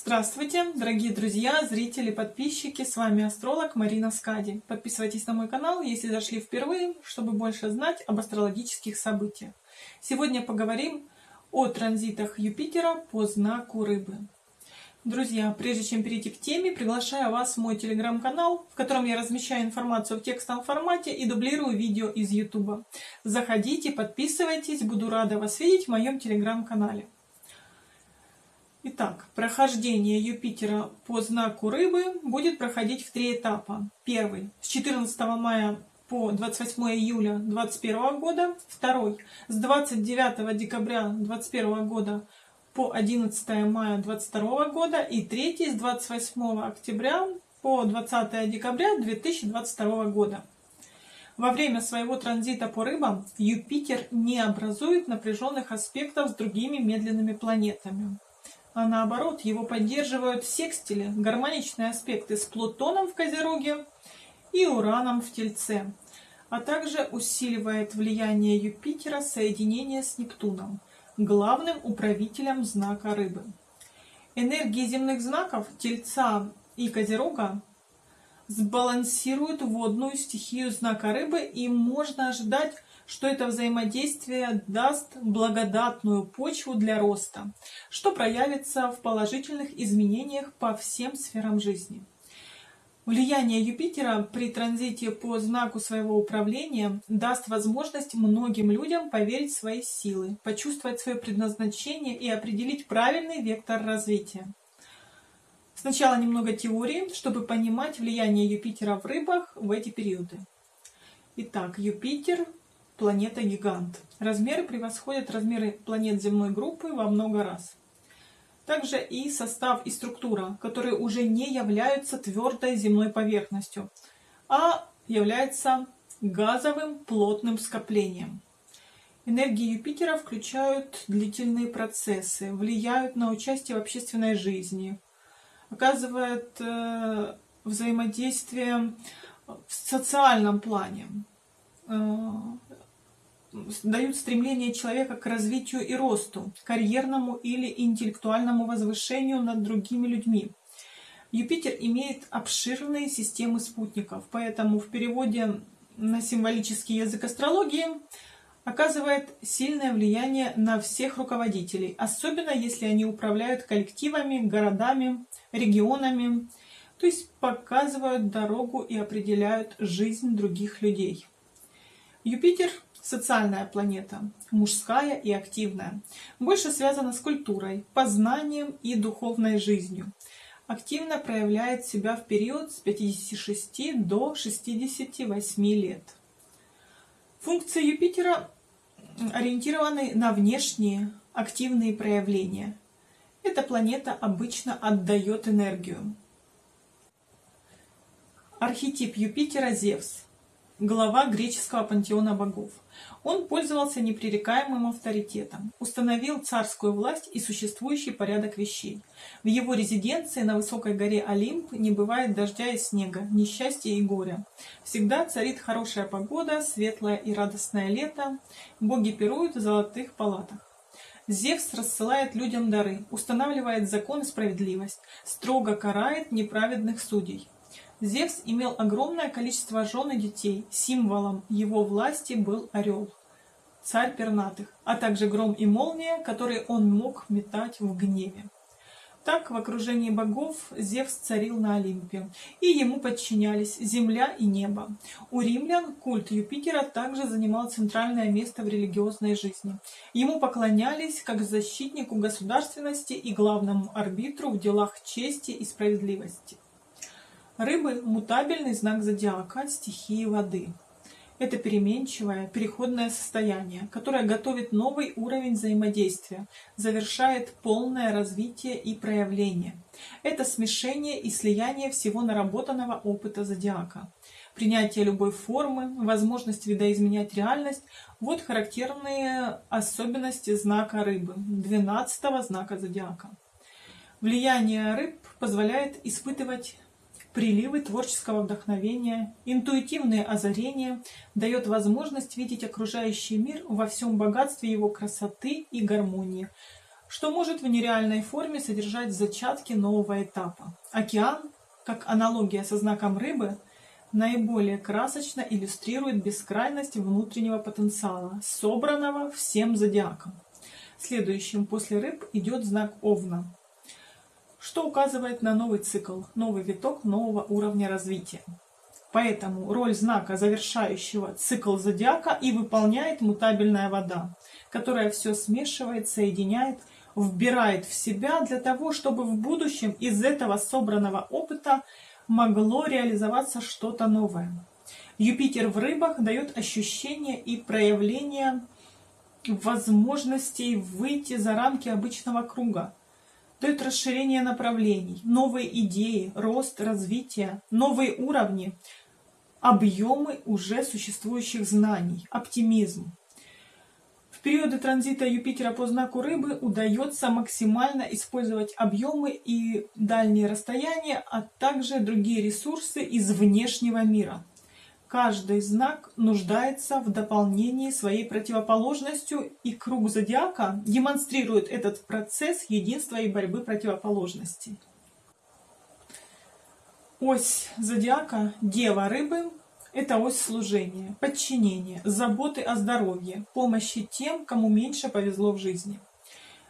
Здравствуйте, дорогие друзья, зрители, подписчики, с вами астролог Марина Скади. Подписывайтесь на мой канал, если зашли впервые, чтобы больше знать об астрологических событиях. Сегодня поговорим о транзитах Юпитера по знаку Рыбы. Друзья, прежде чем перейти к теме, приглашаю вас в мой телеграм-канал, в котором я размещаю информацию в текстовом формате и дублирую видео из YouTube. Заходите, подписывайтесь, буду рада вас видеть в моем телеграм-канале. Итак, прохождение Юпитера по знаку Рыбы будет проходить в три этапа. Первый с 14 мая по 28 июля 2021 года. Второй с 29 декабря 2021 года по 11 мая 2022 года. И третий с 28 октября по 20 декабря 2022 года. Во время своего транзита по рыбам Юпитер не образует напряженных аспектов с другими медленными планетами а наоборот его поддерживают секстили, гармоничные аспекты с Плутоном в Козероге и Ураном в Тельце, а также усиливает влияние Юпитера соединение с Нептуном, главным управителем знака Рыбы. Энергии земных знаков Тельца и Козерога сбалансируют водную стихию знака Рыбы и можно ожидать что это взаимодействие даст благодатную почву для роста, что проявится в положительных изменениях по всем сферам жизни. Влияние Юпитера при транзите по знаку своего управления даст возможность многим людям поверить в свои силы, почувствовать свое предназначение и определить правильный вектор развития. Сначала немного теории, чтобы понимать влияние Юпитера в рыбах в эти периоды. Итак, Юпитер планета-гигант. Размеры превосходят размеры планет земной группы во много раз. Также и состав и структура, которые уже не являются твердой земной поверхностью, а являются газовым плотным скоплением. Энергии Юпитера включают длительные процессы, влияют на участие в общественной жизни, оказывают э, взаимодействие в социальном плане, э, дают стремление человека к развитию и росту, карьерному или интеллектуальному возвышению над другими людьми. Юпитер имеет обширные системы спутников, поэтому в переводе на символический язык астрологии оказывает сильное влияние на всех руководителей, особенно если они управляют коллективами, городами, регионами, то есть показывают дорогу и определяют жизнь других людей. Юпитер Социальная планета, мужская и активная, больше связана с культурой, познанием и духовной жизнью. Активно проявляет себя в период с 56 до 68 лет. Функции Юпитера ориентированы на внешние активные проявления. Эта планета обычно отдает энергию. Архетип Юпитера – Зевс – глава греческого пантеона богов. Он пользовался непререкаемым авторитетом, установил царскую власть и существующий порядок вещей. В его резиденции на высокой горе Олимп не бывает дождя и снега, несчастья и горя. Всегда царит хорошая погода, светлое и радостное лето, боги пируют в золотых палатах. Зевс рассылает людям дары, устанавливает закон и справедливость, строго карает неправедных судей. Зевс имел огромное количество жен и детей. Символом его власти был орел, царь пернатых, а также гром и молния, которые он мог метать в гневе. Так в окружении богов Зевс царил на Олимпе, и ему подчинялись земля и небо. У римлян культ Юпитера также занимал центральное место в религиозной жизни. Ему поклонялись как защитнику государственности и главному арбитру в делах чести и справедливости. Рыбы – мутабельный знак зодиака стихии воды. Это переменчивое, переходное состояние, которое готовит новый уровень взаимодействия, завершает полное развитие и проявление. Это смешение и слияние всего наработанного опыта зодиака. Принятие любой формы, возможность видоизменять реальность – вот характерные особенности знака рыбы, 12 знака зодиака. Влияние рыб позволяет испытывать приливы творческого вдохновения, интуитивные озарения, дает возможность видеть окружающий мир во всем богатстве его красоты и гармонии. что может в нереальной форме содержать зачатки нового этапа. Океан, как аналогия со знаком рыбы, наиболее красочно иллюстрирует бескрайность внутреннего потенциала, собранного всем зодиаком. Следующим после рыб идет знак Овна, что указывает на новый цикл, новый виток нового уровня развития. Поэтому роль знака, завершающего цикл зодиака, и выполняет мутабельная вода, которая все смешивает, соединяет, вбирает в себя для того, чтобы в будущем из этого собранного опыта могло реализоваться что-то новое. Юпитер в рыбах дает ощущение и проявление возможностей выйти за рамки обычного круга, дает расширение направлений, новые идеи, рост, развитие, новые уровни, объемы уже существующих знаний, оптимизм. В периоды транзита Юпитера по знаку рыбы удается максимально использовать объемы и дальние расстояния, а также другие ресурсы из внешнего мира. Каждый знак нуждается в дополнении своей противоположностью, и круг зодиака демонстрирует этот процесс единства и борьбы противоположностей. Ось зодиака Дева Рыбы – это ось служения, подчинения, заботы о здоровье, помощи тем, кому меньше повезло в жизни.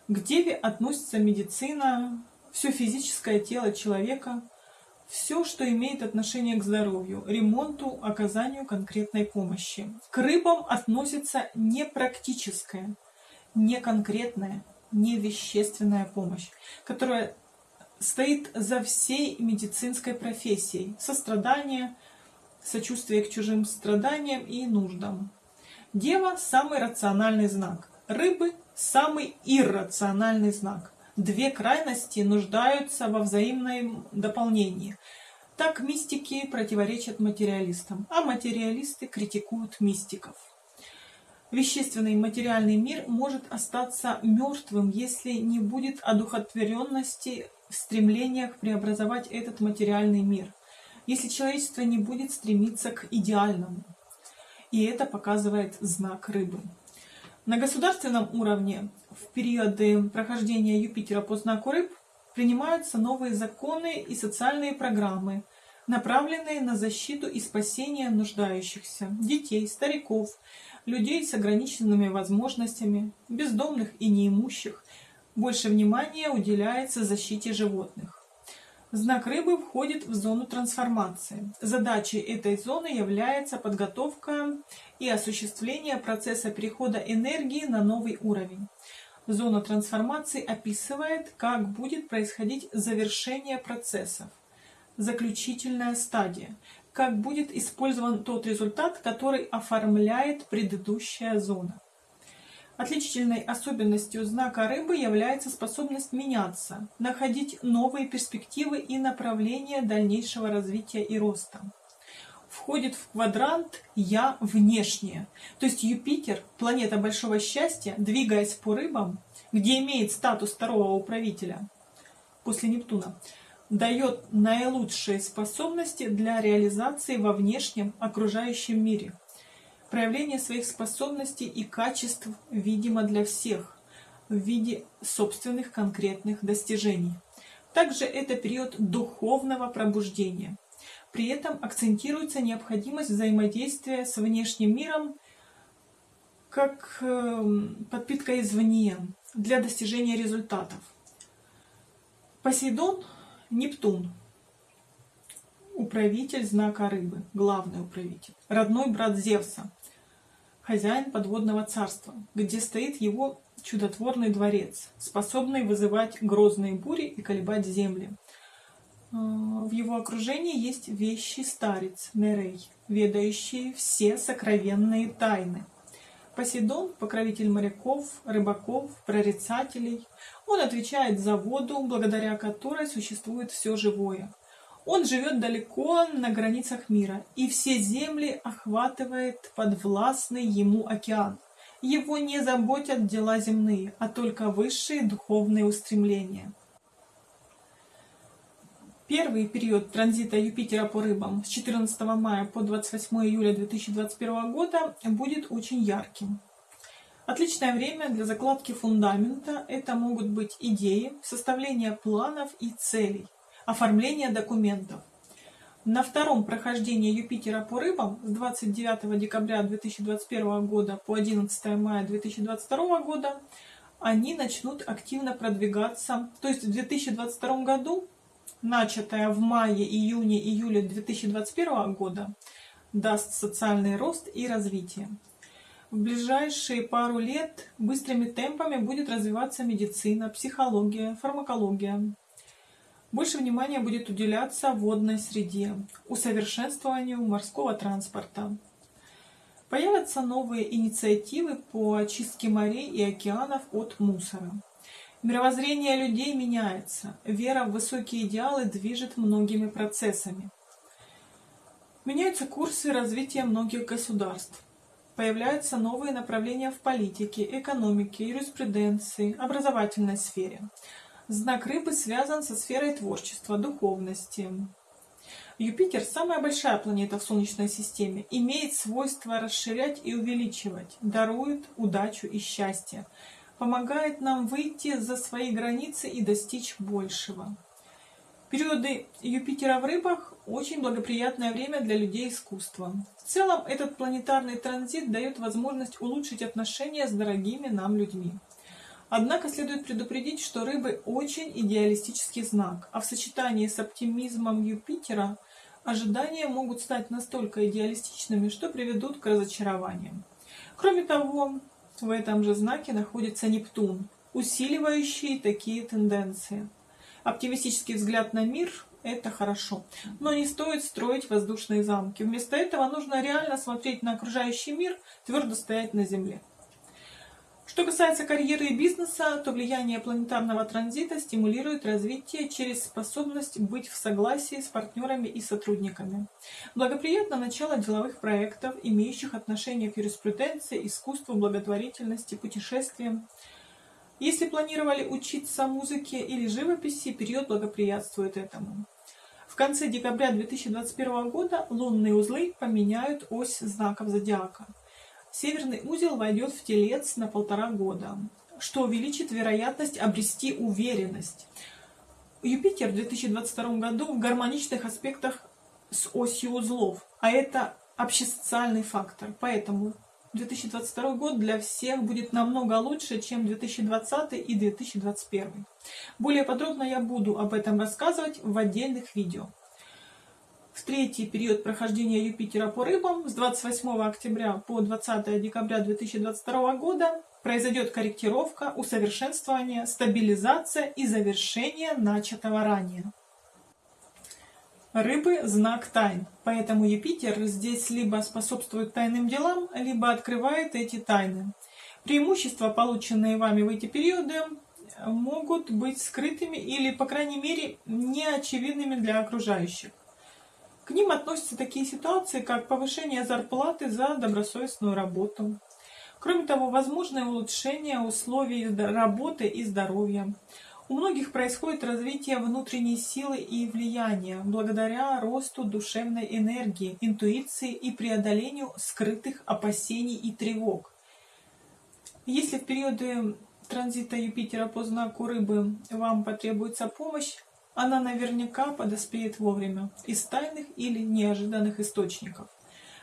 К Деве относится медицина, все физическое тело человека – все, что имеет отношение к здоровью, ремонту, оказанию конкретной помощи. К рыбам относится непрактическая, неконкретная, невещественная помощь, которая стоит за всей медицинской профессией. Сострадание, сочувствие к чужим страданиям и нуждам. Дева – самый рациональный знак. Рыбы – самый иррациональный знак две крайности нуждаются во взаимном дополнении. Так мистики противоречат материалистам, а материалисты критикуют мистиков. Вещественный материальный мир может остаться мертвым, если не будет одухотворенности в стремлениях преобразовать этот материальный мир, если человечество не будет стремиться к идеальному. И это показывает знак рыбы. На государственном уровне в периоды прохождения Юпитера по знаку рыб принимаются новые законы и социальные программы, направленные на защиту и спасение нуждающихся, детей, стариков, людей с ограниченными возможностями, бездомных и неимущих. Больше внимания уделяется защите животных. Знак рыбы входит в зону трансформации. Задачей этой зоны является подготовка и осуществление процесса перехода энергии на новый уровень. Зона трансформации описывает, как будет происходить завершение процессов. Заключительная стадия. Как будет использован тот результат, который оформляет предыдущая зона. Отличительной особенностью знака рыбы является способность меняться, находить новые перспективы и направления дальнейшего развития и роста. Входит в квадрант «Я внешнее». То есть Юпитер, планета большого счастья, двигаясь по рыбам, где имеет статус второго управителя после Нептуна, дает наилучшие способности для реализации во внешнем окружающем мире – Проявление своих способностей и качеств видимо для всех в виде собственных конкретных достижений. Также это период духовного пробуждения. При этом акцентируется необходимость взаимодействия с внешним миром как эм, подпитка извне для достижения результатов. Посейдон – Нептун, управитель знака рыбы, главный управитель, родной брат Зевса, хозяин подводного царства, где стоит его чудотворный дворец, способный вызывать грозные бури и колебать земли. А, в его окружении есть вещий старец Нерей, ведающий все сокровенные тайны. Посейдон – покровитель моряков, рыбаков, прорицателей. Он отвечает за воду, благодаря которой существует все живое. Он живет далеко на границах мира, и все земли охватывает подвластный ему океан. Его не заботят дела земные, а только высшие духовные устремления. Первый период транзита Юпитера по рыбам с 14 мая по 28 июля 2021 года будет очень ярким. Отличное время для закладки фундамента – это могут быть идеи, составление планов и целей, оформление документов. На втором прохождении Юпитера по рыбам с 29 декабря 2021 года по 11 мая 2022 года они начнут активно продвигаться. То есть в 2022 году, начатое в мае, июне, июле 2021 года, даст социальный рост и развитие. В ближайшие пару лет быстрыми темпами будет развиваться медицина, психология, фармакология. Больше внимания будет уделяться водной среде, усовершенствованию морского транспорта. Появятся новые инициативы по очистке морей и океанов от мусора. Мировоззрение людей меняется, вера в высокие идеалы движет многими процессами. Меняются курсы развития многих государств. Появляются новые направления в политике, экономике, юриспруденции, образовательной сфере – Знак рыбы связан со сферой творчества, духовности. Юпитер, самая большая планета в Солнечной системе, имеет свойство расширять и увеличивать, дарует удачу и счастье, помогает нам выйти за свои границы и достичь большего. Периоды Юпитера в рыбах – очень благоприятное время для людей искусства. В целом, этот планетарный транзит дает возможность улучшить отношения с дорогими нам людьми. Однако следует предупредить, что рыбы очень идеалистический знак, а в сочетании с оптимизмом Юпитера ожидания могут стать настолько идеалистичными, что приведут к разочарованиям. Кроме того, в этом же знаке находится Нептун, усиливающий такие тенденции. Оптимистический взгляд на мир – это хорошо, но не стоит строить воздушные замки. Вместо этого нужно реально смотреть на окружающий мир, твердо стоять на земле. Что касается карьеры и бизнеса, то влияние планетарного транзита стимулирует развитие через способность быть в согласии с партнерами и сотрудниками. Благоприятно начало деловых проектов, имеющих отношение к юриспруденции, искусству, благотворительности, путешествиям. Если планировали учиться музыке или живописи, период благоприятствует этому. В конце декабря 2021 года лунные узлы поменяют ось знаков зодиака. Северный узел войдет в телец на полтора года, что увеличит вероятность обрести уверенность. Юпитер в 2022 году в гармоничных аспектах с осью узлов, а это общесоциальный фактор. Поэтому 2022 год для всех будет намного лучше, чем 2020 и 2021. Более подробно я буду об этом рассказывать в отдельных видео в третий период прохождения Юпитера по рыбам с 28 октября по 20 декабря 2022 года произойдет корректировка, усовершенствование, стабилизация и завершение начатого ранее. Рыбы – знак тайн, поэтому Юпитер здесь либо способствует тайным делам, либо открывает эти тайны. Преимущества, полученные вами в эти периоды, могут быть скрытыми или, по крайней мере, неочевидными для окружающих. К ним относятся такие ситуации, как повышение зарплаты за добросовестную работу. Кроме того, возможное улучшение условий работы и здоровья. У многих происходит развитие внутренней силы и влияния благодаря росту душевной энергии, интуиции и преодолению скрытых опасений и тревог. Если в периоды транзита Юпитера по знаку рыбы вам потребуется помощь, она наверняка подоспеет вовремя из тайных или неожиданных источников.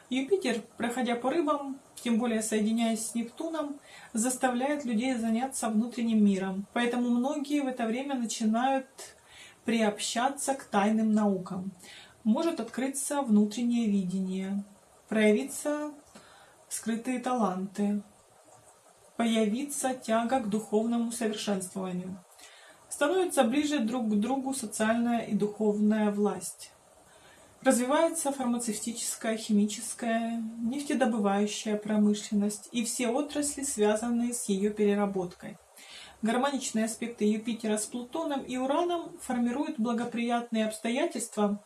Юпитер, проходя по рыбам, тем более соединяясь с Нептуном, заставляет людей заняться внутренним миром. Поэтому многие в это время начинают приобщаться к тайным наукам. Может открыться внутреннее видение, проявиться скрытые таланты, появиться тяга к духовному совершенствованию становятся ближе друг к другу социальная и духовная власть. Развивается фармацевтическая, химическая, нефтедобывающая промышленность и все отрасли, связанные с ее переработкой. Гармоничные аспекты Юпитера с Плутоном и Ураном формируют благоприятные обстоятельства,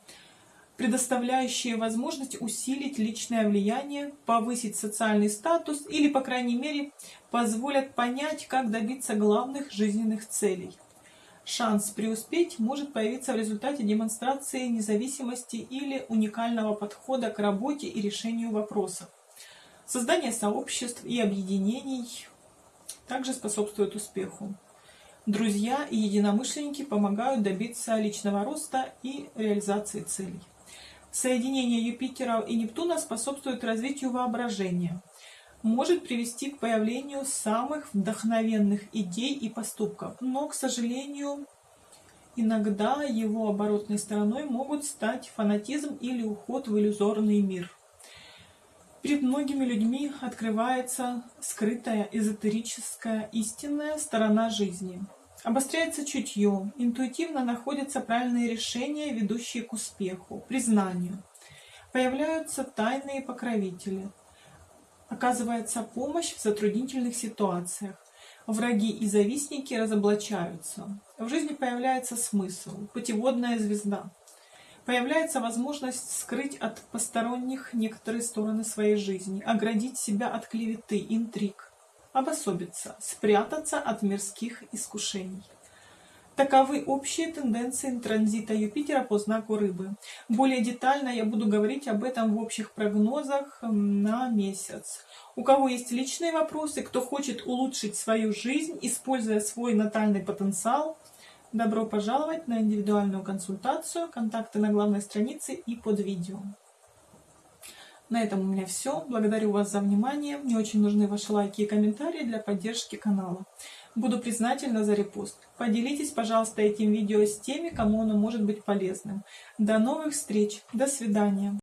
предоставляющие возможность усилить личное влияние, повысить социальный статус или, по крайней мере, позволят понять, как добиться главных жизненных целей. Шанс преуспеть может появиться в результате демонстрации независимости или уникального подхода к работе и решению вопросов. Создание сообществ и объединений также способствует успеху. Друзья и единомышленники помогают добиться личного роста и реализации целей. Соединение Юпитера и Нептуна способствует развитию воображения, может привести к появлению самых вдохновенных идей и поступков, но, к сожалению, иногда его оборотной стороной могут стать фанатизм или уход в иллюзорный мир. Перед многими людьми открывается скрытая эзотерическая истинная сторона жизни. Обостряется чутье, интуитивно находятся правильные решения, ведущие к успеху, признанию. Появляются тайные покровители. Оказывается помощь в затруднительных ситуациях. Враги и завистники разоблачаются. В жизни появляется смысл, путеводная звезда. Появляется возможность скрыть от посторонних некоторые стороны своей жизни, оградить себя от клеветы, интриг, обособиться, спрятаться от мирских искушений. Таковы общие тенденции транзита Юпитера по знаку Рыбы. Более детально я буду говорить об этом в общих прогнозах на месяц. У кого есть личные вопросы, кто хочет улучшить свою жизнь, используя свой натальный потенциал, Добро пожаловать на индивидуальную консультацию. Контакты на главной странице и под видео. На этом у меня все. Благодарю вас за внимание. Мне очень нужны ваши лайки и комментарии для поддержки канала. Буду признательна за репост. Поделитесь, пожалуйста, этим видео с теми, кому оно может быть полезным. До новых встреч. До свидания.